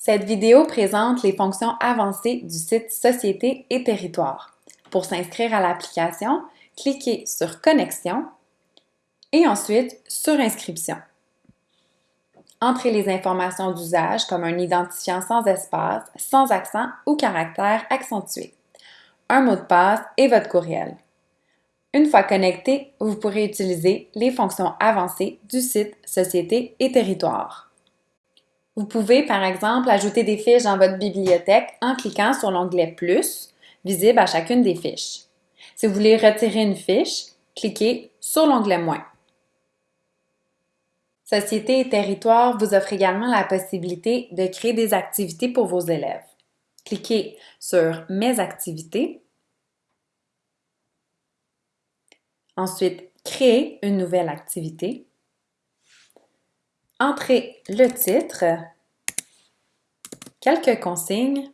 Cette vidéo présente les fonctions avancées du site Société et territoire. Pour s'inscrire à l'application, cliquez sur Connexion et ensuite sur Inscription. Entrez les informations d'usage comme un identifiant sans espace, sans accent ou caractère accentué, un mot de passe et votre courriel. Une fois connecté, vous pourrez utiliser les fonctions avancées du site Société et territoire. Vous pouvez, par exemple, ajouter des fiches dans votre bibliothèque en cliquant sur l'onglet Plus, visible à chacune des fiches. Si vous voulez retirer une fiche, cliquez sur l'onglet Moins. Société et territoire vous offre également la possibilité de créer des activités pour vos élèves. Cliquez sur Mes activités. Ensuite, créer une nouvelle activité entrez le titre, quelques consignes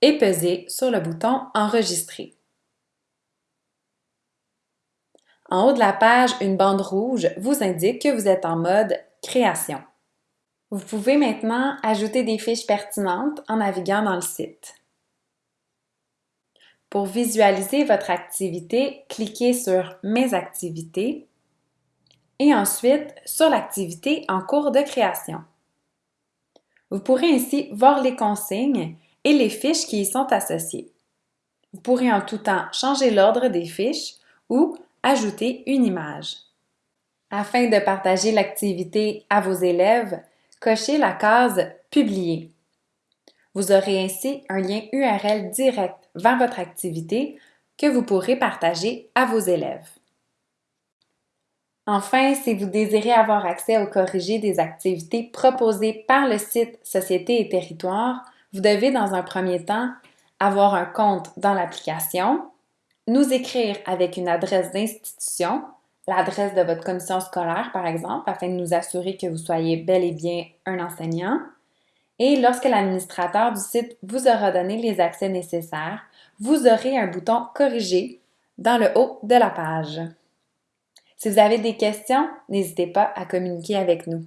et pesez sur le bouton Enregistrer. En haut de la page, une bande rouge vous indique que vous êtes en mode Création. Vous pouvez maintenant ajouter des fiches pertinentes en naviguant dans le site. Pour visualiser votre activité, cliquez sur Mes activités et ensuite sur l'activité en cours de création. Vous pourrez ainsi voir les consignes et les fiches qui y sont associées. Vous pourrez en tout temps changer l'ordre des fiches ou ajouter une image. Afin de partager l'activité à vos élèves, cochez la case Publier. Vous aurez ainsi un lien URL direct vers votre activité que vous pourrez partager à vos élèves. Enfin, si vous désirez avoir accès au corrigé des activités proposées par le site Société et Territoire, vous devez dans un premier temps avoir un compte dans l'application, nous écrire avec une adresse d'institution, l'adresse de votre commission scolaire par exemple, afin de nous assurer que vous soyez bel et bien un enseignant. Et lorsque l'administrateur du site vous aura donné les accès nécessaires, vous aurez un bouton Corriger dans le haut de la page. Si vous avez des questions, n'hésitez pas à communiquer avec nous.